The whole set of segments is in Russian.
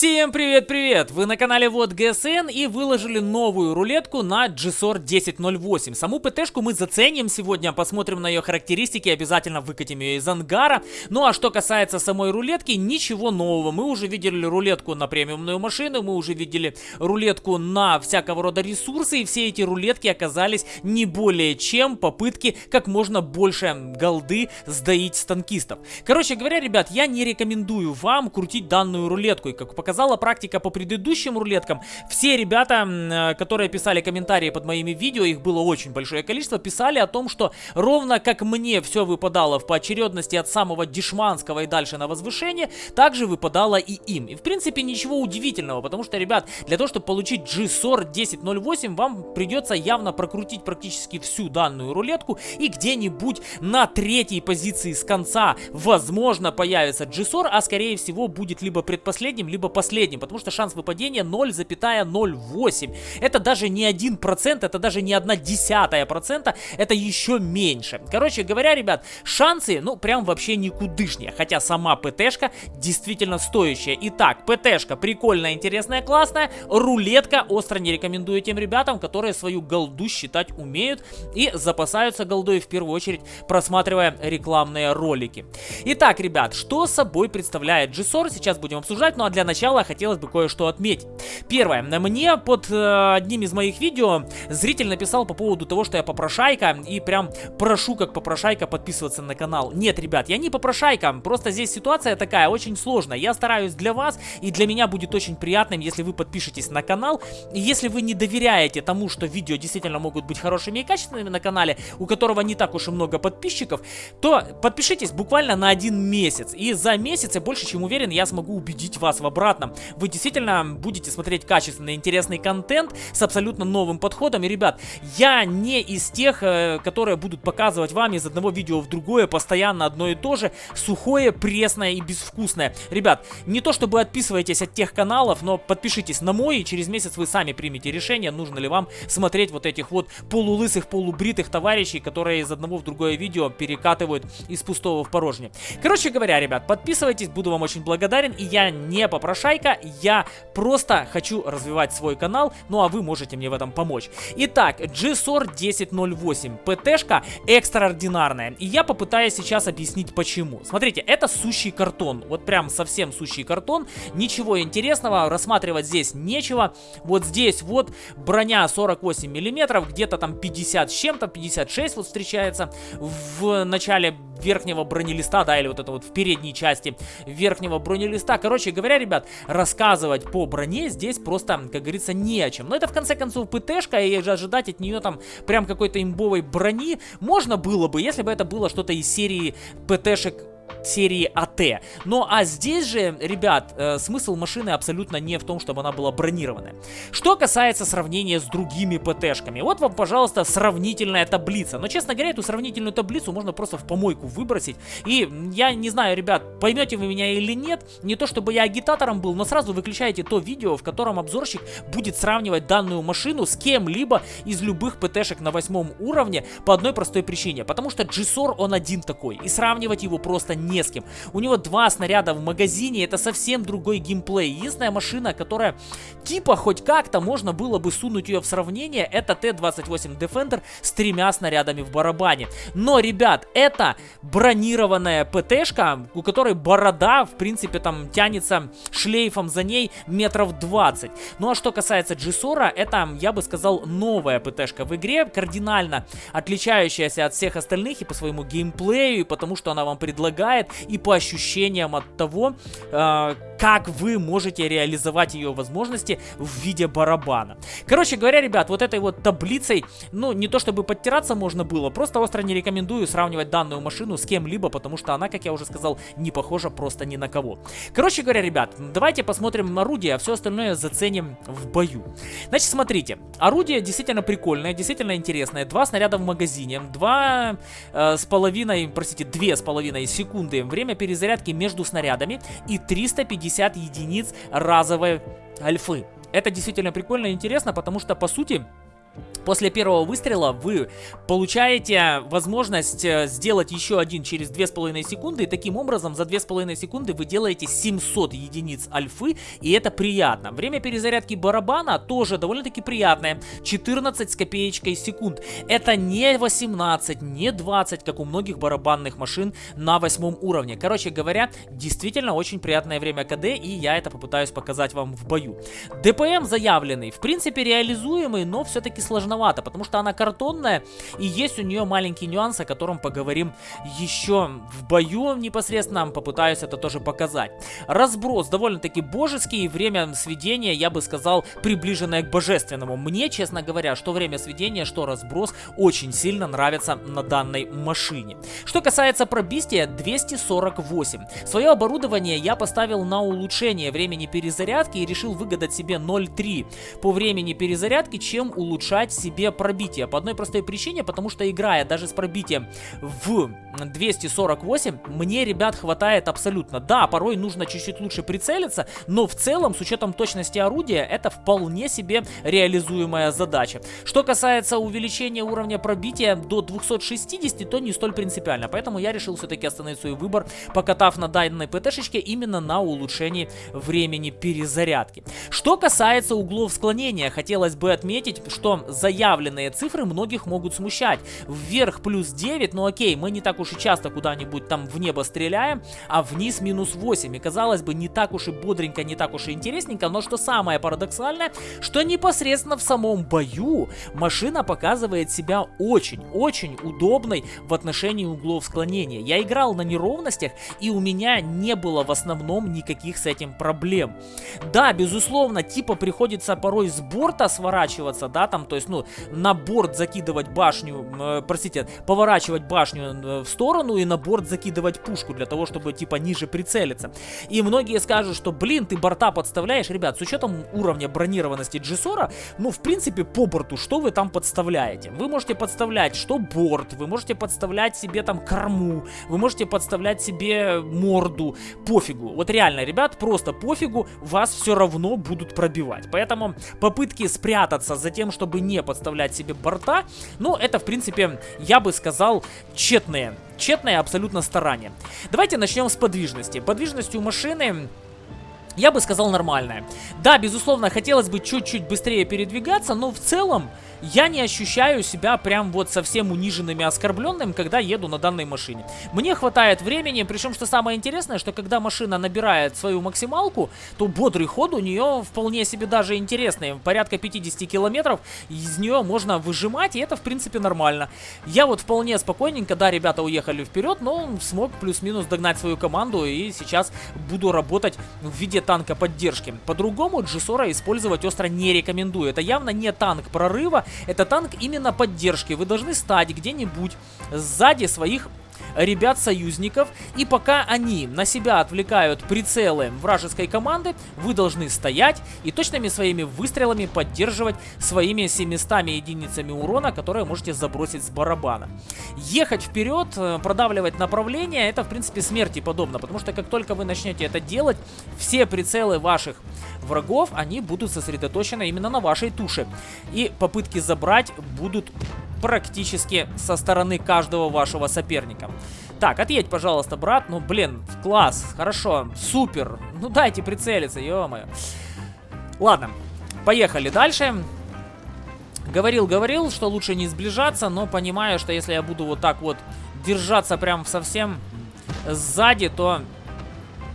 Всем привет-привет! Вы на канале Вот ГСН и выложили новую рулетку на GSOR 1008. Саму ПТшку мы заценим сегодня, посмотрим на ее характеристики, обязательно выкатим ее из ангара. Ну а что касается самой рулетки, ничего нового. Мы уже видели рулетку на премиумную машину, мы уже видели рулетку на всякого рода ресурсы, и все эти рулетки оказались не более чем попытки как можно больше голды сдаить с танкистов. Короче говоря, ребят, я не рекомендую вам крутить данную рулетку, и как показала практика по предыдущим рулеткам, все ребята, э, которые писали комментарии под моими видео, их было очень большое количество, писали о том, что ровно как мне все выпадало в поочередности от самого дешманского и дальше на возвышение, также выпадало и им. И в принципе ничего удивительного, потому что, ребят, для того, чтобы получить GSOR 1008, вам придется явно прокрутить практически всю данную рулетку и где-нибудь на третьей позиции с конца, возможно, появится GSOR, а скорее всего будет либо предпоследним, либо последним, потому что шанс выпадения 0,08. Это даже не 1%, это даже не 1 десятая процента, это еще меньше. Короче говоря, ребят, шансы, ну, прям вообще никудышнее, хотя сама ПТшка действительно стоящая. Итак, ПТшка прикольная, интересная, классная, рулетка остро не рекомендую тем ребятам, которые свою голду считать умеют и запасаются голдой в первую очередь, просматривая рекламные ролики. Итак, ребят, что собой представляет GSOR, сейчас будем обсуждать, ну а для начала начала хотелось бы кое-что отметить. Первое. Мне под э, одним из моих видео зритель написал по поводу того, что я попрошайка, и прям прошу как попрошайка подписываться на канал. Нет, ребят, я не попрошайка, просто здесь ситуация такая очень сложная. Я стараюсь для вас, и для меня будет очень приятным, если вы подпишетесь на канал. И если вы не доверяете тому, что видео действительно могут быть хорошими и качественными на канале, у которого не так уж и много подписчиков, то подпишитесь буквально на один месяц. И за месяц, я больше чем уверен, я смогу убедить вас в обратном обратно. Вы действительно будете смотреть качественный, интересный контент с абсолютно новым подходом. И, ребят, я не из тех, э, которые будут показывать вам из одного видео в другое постоянно одно и то же, сухое, пресное и безвкусное. Ребят, не то чтобы отписывайтесь от тех каналов, но подпишитесь на мой, и через месяц вы сами примете решение, нужно ли вам смотреть вот этих вот полулысых, полубритых товарищей, которые из одного в другое видео перекатывают из пустого в порожнее. Короче говоря, ребят, подписывайтесь, буду вам очень благодарен, и я не попрошу Шайка. Я просто хочу развивать свой канал, ну а вы можете мне в этом помочь. Итак, GSOR 1008. ПТшка экстраординарная. И я попытаюсь сейчас объяснить почему. Смотрите, это сущий картон. Вот прям совсем сущий картон. Ничего интересного рассматривать здесь нечего. Вот здесь вот броня 48 миллиметров, где-то там 50 с чем-то, 56 вот встречается в начале верхнего бронелиста, да, или вот это вот в передней части верхнего бронелиста. Короче говоря, ребят, рассказывать по броне здесь просто, как говорится, не о чем. Но это в конце концов ПТшка, и ожидать от нее там прям какой-то имбовой брони можно было бы, если бы это было что-то из серии ПТшек серии АТ. Ну а здесь же, ребят, э, смысл машины абсолютно не в том, чтобы она была бронированная. Что касается сравнения с другими ПТшками, вот вам, пожалуйста, сравнительная таблица. Но, честно говоря, эту сравнительную таблицу можно просто в помойку выбросить. И я не знаю, ребят, поймете вы меня или нет, не то чтобы я агитатором был, но сразу выключайте то видео, в котором обзорщик будет сравнивать данную машину с кем-либо из любых ПТшек на восьмом уровне по одной простой причине. Потому что GSOR он один такой, и сравнивать его просто не с кем. У него два снаряда в магазине, это совсем другой геймплей. Единственная машина, которая типа хоть как-то можно было бы сунуть ее в сравнение, это Т-28 Defender с тремя снарядами в барабане. Но, ребят, это бронированная ПТшка, у которой борода, в принципе, там тянется шлейфом за ней метров 20. Ну а что касается Джисора, это, я бы сказал, новая ПТшка в игре, кардинально отличающаяся от всех остальных и по своему геймплею, и потому что она вам предлагает играет и по ощущениям от того, э, как вы можете реализовать ее возможности в виде барабана. Короче говоря, ребят, вот этой вот таблицей, ну, не то чтобы подтираться можно было, просто остро не рекомендую сравнивать данную машину с кем-либо, потому что она, как я уже сказал, не похожа просто ни на кого. Короче говоря, ребят, давайте посмотрим орудие, а все остальное заценим в бою. Значит, смотрите, орудие действительно прикольное, действительно интересное. Два снаряда в магазине, два э, с половиной, простите, две с половиной секунды секунды время перезарядки между снарядами и 350 единиц разовой альфы. Это действительно прикольно и интересно, потому что, по сути, После первого выстрела вы получаете возможность э, сделать еще один через 2,5 секунды. И таким образом за 2,5 секунды вы делаете 700 единиц альфы. И это приятно. Время перезарядки барабана тоже довольно-таки приятное. 14 с копеечкой секунд. Это не 18, не 20, как у многих барабанных машин на восьмом уровне. Короче говоря, действительно очень приятное время КД. И я это попытаюсь показать вам в бою. ДПМ заявленный. В принципе реализуемый, но все-таки сложно сложновато, потому что она картонная, и есть у нее маленький нюанс, о котором поговорим еще в бою непосредственно, попытаюсь это тоже показать. Разброс довольно-таки божеский, время сведения, я бы сказал, приближенное к божественному. Мне, честно говоря, что время сведения, что разброс очень сильно нравится на данной машине. Что касается пробистия, 248. Свое оборудование я поставил на улучшение времени перезарядки и решил выгадать себе 0.3 по времени перезарядки, чем улучшать себе пробитие. По одной простой причине, потому что играя даже с пробитием в 248, мне, ребят, хватает абсолютно. Да, порой нужно чуть-чуть лучше прицелиться, но в целом, с учетом точности орудия, это вполне себе реализуемая задача. Что касается увеличения уровня пробития до 260, то не столь принципиально. Поэтому я решил все-таки остановить свой выбор, покатав на данной ПТ-шечке именно на улучшении времени перезарядки. Что касается углов склонения, хотелось бы отметить, что заявленные цифры многих могут смущать. Вверх плюс 9, ну окей, мы не так уж и часто куда-нибудь там в небо стреляем, а вниз минус 8. И казалось бы, не так уж и бодренько, не так уж и интересненько, но что самое парадоксальное, что непосредственно в самом бою машина показывает себя очень-очень удобной в отношении углов склонения. Я играл на неровностях, и у меня не было в основном никаких с этим проблем. Да, безусловно, типа приходится порой с борта сворачиваться, да, там, то есть, ну, на борт закидывать башню, э, простите, поворачивать башню э, в сторону и на борт закидывать пушку для того, чтобы, типа, ниже прицелиться. И многие скажут, что, блин, ты борта подставляешь. Ребят, с учетом уровня бронированности Джисора, ну, в принципе, по борту, что вы там подставляете? Вы можете подставлять что борт, вы можете подставлять себе там корму, вы можете подставлять себе морду, пофигу. Вот реально, ребят, просто пофигу, вас все равно будут пробивать. Поэтому попытки спрятаться за тем, чтобы не подставлять себе борта, ну, это, в принципе, я бы сказал, тщетные. Тщетное абсолютно старание. Давайте начнем с подвижности. Подвижность у машины я бы сказал нормальная. Да, безусловно, хотелось бы чуть-чуть быстрее передвигаться, но в целом я не ощущаю себя прям вот совсем униженным и оскорбленным, когда еду на данной машине. Мне хватает времени, причем, что самое интересное, что когда машина набирает свою максималку, то бодрый ход у нее вполне себе даже интересный. Порядка 50 километров из нее можно выжимать, и это, в принципе, нормально. Я вот вполне спокойненько, да, ребята уехали вперед, но смог плюс-минус догнать свою команду, и сейчас буду работать в виде танка поддержки. По-другому Джисора использовать остро не рекомендую. Это явно не танк прорыва, это танк именно поддержки. Вы должны стать где-нибудь сзади своих ребят-союзников, и пока они на себя отвлекают прицелы вражеской команды, вы должны стоять и точными своими выстрелами поддерживать своими 700 единицами урона, которые можете забросить с барабана. Ехать вперед, э, продавливать направление, это в принципе смерти подобно, потому что как только вы начнете это делать, все прицелы ваших врагов, они будут сосредоточены именно на вашей туше. И попытки забрать будут практически со стороны каждого вашего соперника. Так, отъедь, пожалуйста, брат. Ну, блин, класс, хорошо, супер. Ну, дайте прицелиться, ё-моё. Ладно, поехали дальше. Говорил-говорил, что лучше не сближаться, но понимаю, что если я буду вот так вот держаться прям совсем сзади, то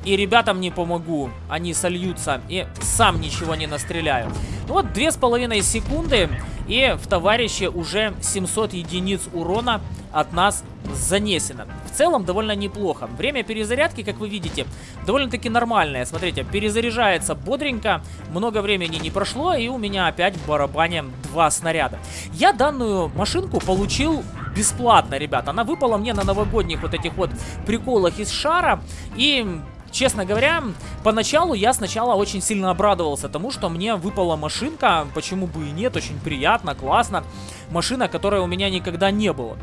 и ребятам не помогу. Они сольются, и сам ничего не настреляю. Ну вот, две с половиной секунды, и в товарище уже 700 единиц урона от нас занесено. В целом довольно неплохо. Время перезарядки, как вы видите, довольно-таки нормальное. Смотрите, перезаряжается бодренько, много времени не прошло, и у меня опять в барабане два снаряда. Я данную машинку получил бесплатно, ребят. Она выпала мне на новогодних вот этих вот приколах из шара, и Честно говоря, поначалу я сначала очень сильно обрадовался тому, что мне выпала машинка, почему бы и нет, очень приятно, классно. Машина, которой у меня никогда не было.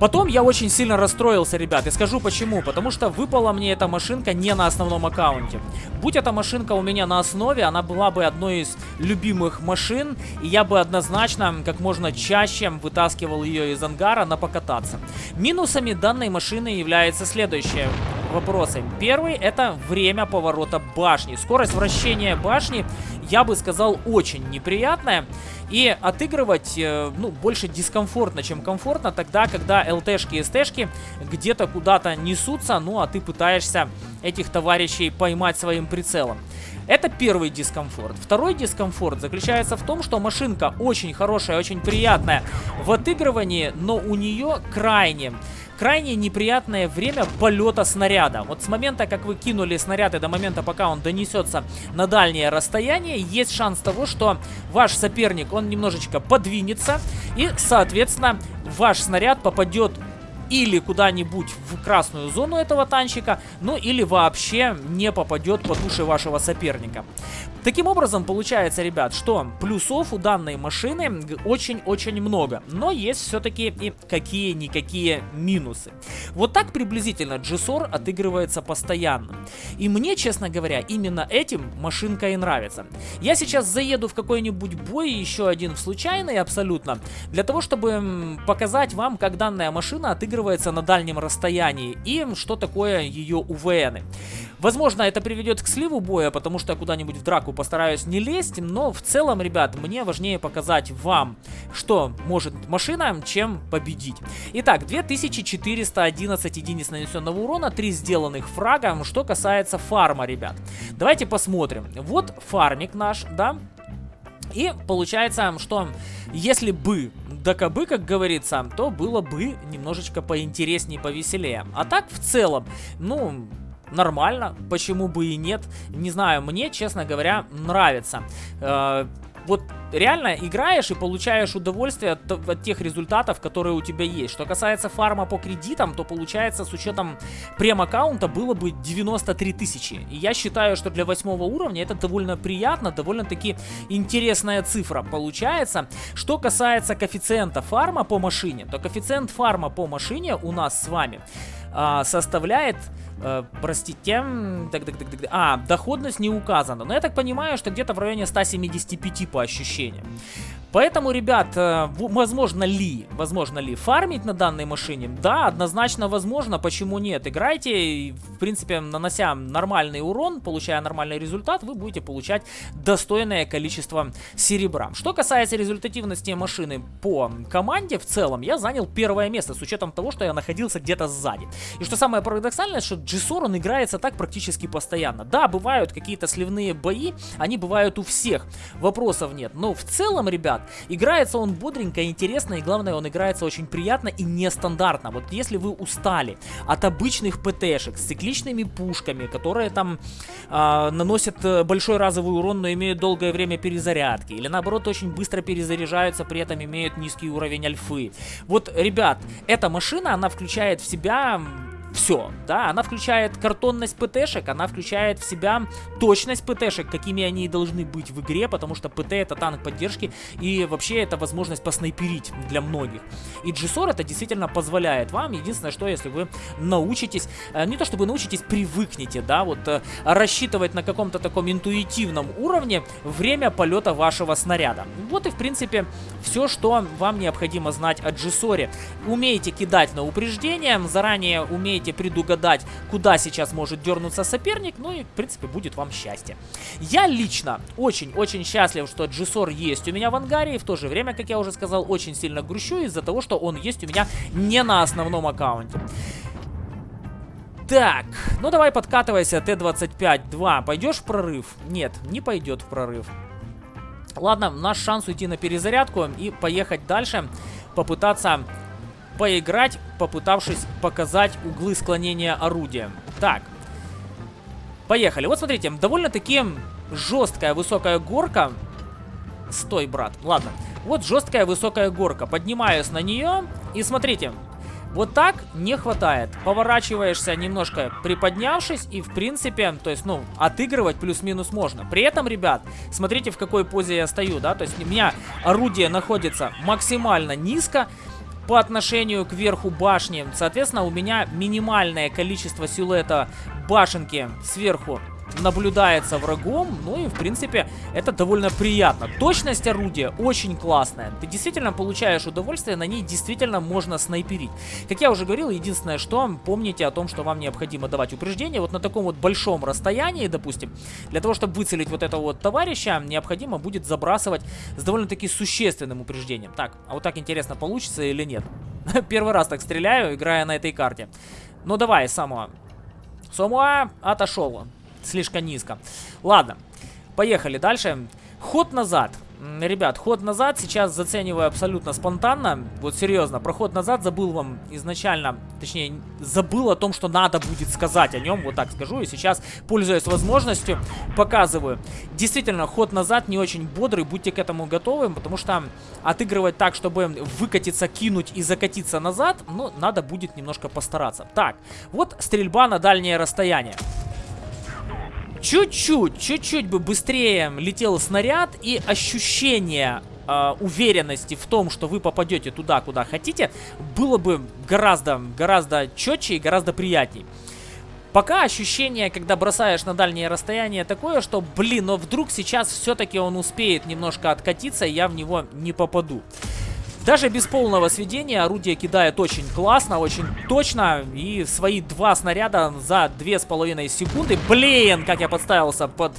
Потом я очень сильно расстроился, ребят, и скажу почему. Потому что выпала мне эта машинка не на основном аккаунте. Будь эта машинка у меня на основе, она была бы одной из любимых машин, и я бы однозначно как можно чаще вытаскивал ее из ангара на покататься. Минусами данной машины является следующее вопросы. Первый это время поворота башни. Скорость вращения башни, я бы сказал, очень неприятная. И отыгрывать, э, ну, больше дискомфортно, чем комфортно, тогда, когда ЛТшки и СТшки где-то куда-то несутся, ну, а ты пытаешься этих товарищей поймать своим прицелом. Это первый дискомфорт. Второй дискомфорт заключается в том, что машинка очень хорошая, очень приятная в отыгрывании, но у нее крайне крайне неприятное время полета снаряда. Вот с момента, как вы кинули снаряд и до момента, пока он донесется на дальнее расстояние, есть шанс того, что ваш соперник, он немножечко подвинется и, соответственно, ваш снаряд попадет или куда-нибудь в красную зону этого танчика, ну или вообще не попадет по туше вашего соперника. Таким образом, получается, ребят, что плюсов у данной машины очень-очень много, но есть все-таки и какие-никакие минусы. Вот так приблизительно GSOR отыгрывается постоянно. И мне, честно говоря, именно этим машинка и нравится. Я сейчас заеду в какой-нибудь бой, еще один в случайный абсолютно, для того, чтобы показать вам, как данная машина отыгрывается на дальнем расстоянии и что такое ее УВНы. Возможно, это приведет к сливу боя, потому что я куда-нибудь в драку постараюсь не лезть, но в целом, ребят, мне важнее показать вам, что может машина, чем победить. Итак, 2411 единиц нанесенного урона, 3 сделанных фрага. Что касается фарма, ребят, давайте посмотрим. Вот фармик наш, да, и получается, что если бы да кабы, как говорится, то было бы немножечко поинтереснее, повеселее. А так, в целом, ну, нормально, почему бы и нет. Не знаю, мне, честно говоря, нравится. Э, вот реально играешь и получаешь удовольствие от, от тех результатов, которые у тебя есть. Что касается фарма по кредитам, то получается с учетом прем-аккаунта было бы 93 тысячи. И я считаю, что для восьмого уровня это довольно приятно, довольно-таки интересная цифра получается. Что касается коэффициента фарма по машине, то коэффициент фарма по машине у нас с вами а, составляет Э, простите, так, так, так, так, а, доходность не указана. Но я так понимаю, что где-то в районе 175 по ощущениям. Поэтому, ребят, э, возможно ли, возможно ли фармить на данной машине? Да, однозначно возможно, почему нет? Играйте, в принципе, нанося нормальный урон, получая нормальный результат, вы будете получать достойное количество серебра. Что касается результативности машины по команде, в целом, я занял первое место, с учетом того, что я находился где-то сзади. И что самое парадоксальное, что G-SOR, он играется так практически постоянно. Да, бывают какие-то сливные бои, они бывают у всех, вопросов нет. Но в целом, ребят, Играется он бодренько, интересно, и главное, он играется очень приятно и нестандартно. Вот если вы устали от обычных ПТшек с цикличными пушками, которые там э, наносят большой разовый урон, но имеют долгое время перезарядки, или наоборот очень быстро перезаряжаются, при этом имеют низкий уровень альфы. Вот, ребят, эта машина, она включает в себя все, да, она включает картонность ПТшек, она включает в себя точность ПТшек, какими они должны быть в игре, потому что ПТ это танк поддержки и вообще это возможность поснайперить для многих. И GSOR это действительно позволяет вам, единственное, что если вы научитесь, э, не то чтобы научитесь, привыкнете, да, вот э, рассчитывать на каком-то таком интуитивном уровне время полета вашего снаряда. Вот и в принципе все, что вам необходимо знать о GSOR. Умеете кидать на упреждение, заранее умеете сумеете предугадать, куда сейчас может дернуться соперник, ну и, в принципе, будет вам счастье. Я лично очень-очень счастлив, что Джисор есть у меня в ангаре, и в то же время, как я уже сказал, очень сильно грущу из-за того, что он есть у меня не на основном аккаунте. Так, ну давай подкатывайся, Т-25-2. Пойдешь в прорыв? Нет, не пойдет в прорыв. Ладно, наш шанс уйти на перезарядку и поехать дальше, попытаться поиграть, попытавшись показать углы склонения орудия. Так, поехали. Вот смотрите, довольно-таки жесткая высокая горка. Стой, брат. Ладно. Вот жесткая высокая горка. Поднимаюсь на нее. И смотрите, вот так не хватает. Поворачиваешься немножко приподнявшись и в принципе, то есть, ну, отыгрывать плюс-минус можно. При этом, ребят, смотрите в какой позе я стою, да, то есть у меня орудие находится максимально низко. По отношению к верху башни. Соответственно, у меня минимальное количество силуэта башенки сверху наблюдается врагом, ну и в принципе это довольно приятно. Точность орудия очень классная, ты действительно получаешь удовольствие, на ней действительно можно снайперить. Как я уже говорил, единственное что, помните о том, что вам необходимо давать упреждение, вот на таком вот большом расстоянии, допустим, для того, чтобы выцелить вот этого вот товарища, необходимо будет забрасывать с довольно-таки существенным упреждением. Так, а вот так интересно, получится или нет? Первый раз так стреляю, играя на этой карте. Ну давай, Самуа. Самуа отошел слишком низко. Ладно, поехали дальше. Ход назад. Ребят, ход назад сейчас зацениваю абсолютно спонтанно. Вот серьезно, проход назад забыл вам изначально, точнее, забыл о том, что надо будет сказать о нем, вот так скажу. И сейчас, пользуясь возможностью, показываю. Действительно, ход назад не очень бодрый, будьте к этому готовы, потому что отыгрывать так, чтобы выкатиться, кинуть и закатиться назад, ну, надо будет немножко постараться. Так, вот стрельба на дальнее расстояние чуть-чуть, чуть-чуть бы быстрее летел снаряд и ощущение э, уверенности в том, что вы попадете туда, куда хотите, было бы гораздо, гораздо четче и гораздо приятней. Пока ощущение, когда бросаешь на дальнее расстояние, такое, что, блин, но вдруг сейчас все-таки он успеет немножко откатиться, и я в него не попаду. Даже без полного сведения орудие кидает очень классно, очень точно. И свои два снаряда за две с половиной секунды. Блин, как я подставился под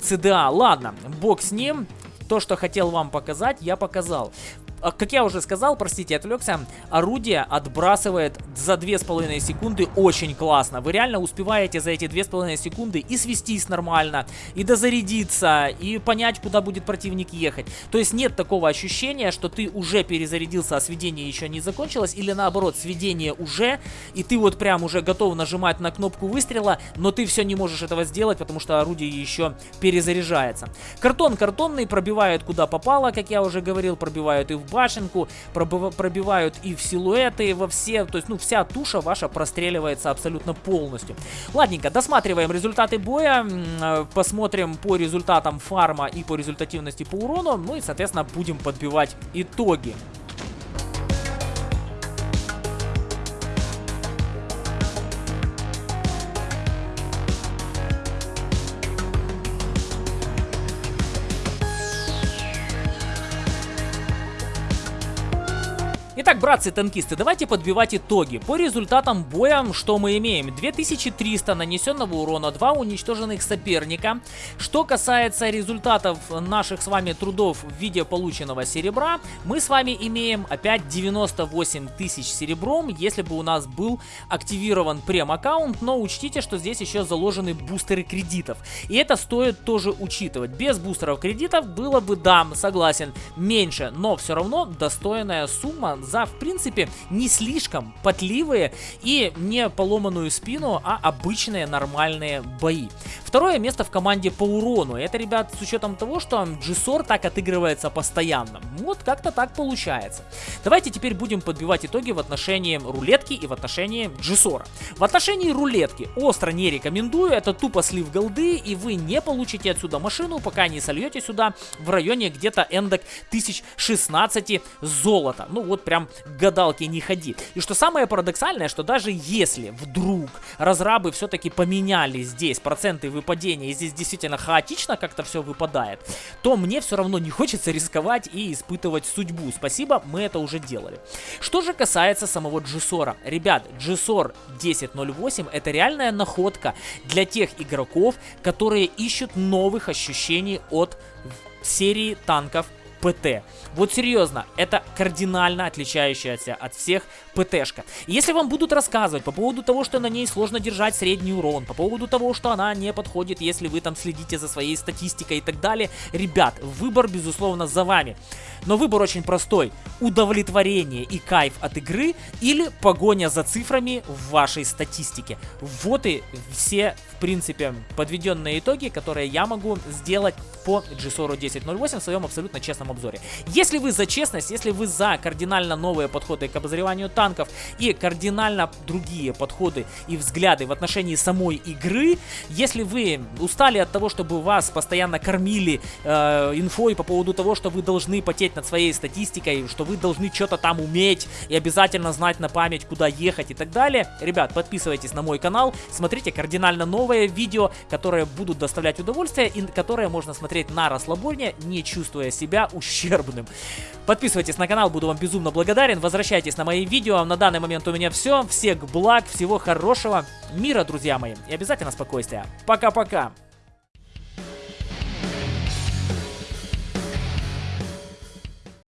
ЦДА. Ладно, бог с ним. То, что хотел вам показать, я показал. А, как я уже сказал, простите, отвлекся, орудие отбрасывает за 2,5 секунды очень классно. Вы реально успеваете за эти 2,5 секунды и свестись нормально, и дозарядиться, и понять, куда будет противник ехать. То есть нет такого ощущения, что ты уже перезарядился, а сведение еще не закончилось, или наоборот, сведение уже, и ты вот прям уже готов нажимать на кнопку выстрела, но ты все не можешь этого сделать, потому что орудие еще перезаряжается. Картон картонный пробивает куда попало, как я уже говорил, пробивают и в башенку, пробивают и в силуэты, во все, то есть, ну, вся туша ваша простреливается абсолютно полностью. Ладненько, досматриваем результаты боя, э, посмотрим по результатам фарма и по результативности по урону, ну и, соответственно, будем подбивать итоги. Итак, братцы-танкисты, давайте подбивать итоги. По результатам боя, что мы имеем? 2300 нанесенного урона, 2 уничтоженных соперника. Что касается результатов наших с вами трудов в виде полученного серебра, мы с вами имеем опять 98 тысяч серебром, если бы у нас был активирован прем-аккаунт, но учтите, что здесь еще заложены бустеры кредитов. И это стоит тоже учитывать. Без бустеров кредитов было бы, да, согласен, меньше, но все равно достойная сумма за в принципе, не слишком потливые и не поломанную спину, а обычные нормальные бои. Второе место в команде по урону. Это, ребят, с учетом того, что Джисор так отыгрывается постоянно. Вот как-то так получается. Давайте теперь будем подбивать итоги в отношении рулетки и в отношении Джисора. В отношении рулетки остро не рекомендую. Это тупо слив голды, и вы не получите отсюда машину, пока не сольете сюда в районе где-то эндок 1016 золота. Ну вот прям прям гадалки не ходи. И что самое парадоксальное, что даже если вдруг разрабы все-таки поменяли здесь проценты выпадения, и здесь действительно хаотично как-то все выпадает, то мне все равно не хочется рисковать и испытывать судьбу. Спасибо, мы это уже делали. Что же касается самого Джисора. Ребят, Джисор 1008 это реальная находка для тех игроков, которые ищут новых ощущений от серии танков ПТ. Вот серьезно, это кардинально отличающаяся от всех ПТшка. Если вам будут рассказывать по поводу того, что на ней сложно держать средний урон, по поводу того, что она не подходит, если вы там следите за своей статистикой и так далее, ребят, выбор безусловно за вами. Но выбор очень простой. Удовлетворение и кайф от игры или погоня за цифрами в вашей статистике. Вот и все, принципе, подведенные итоги, которые я могу сделать по GSOR 10.08 в своем абсолютно честном обзоре. Если вы за честность, если вы за кардинально новые подходы к обозреванию танков и кардинально другие подходы и взгляды в отношении самой игры, если вы устали от того, чтобы вас постоянно кормили э, инфой по поводу того, что вы должны потеть над своей статистикой, что вы должны что-то там уметь и обязательно знать на память, куда ехать и так далее, ребят, подписывайтесь на мой канал, смотрите кардинально новые видео, которые будут доставлять удовольствие и которые можно смотреть на расслабоне, не чувствуя себя ущербным. Подписывайтесь на канал, буду вам безумно благодарен, возвращайтесь на мои видео, на данный момент у меня все, всех благ, всего хорошего, мира, друзья мои, и обязательно спокойствия. Пока-пока!